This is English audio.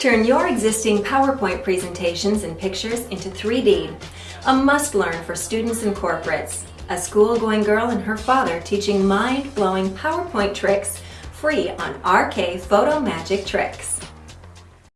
Turn your existing PowerPoint presentations and pictures into 3D. A must-learn for students and corporates. A school-going girl and her father teaching mind-blowing PowerPoint tricks free on RK Photo Magic Tricks.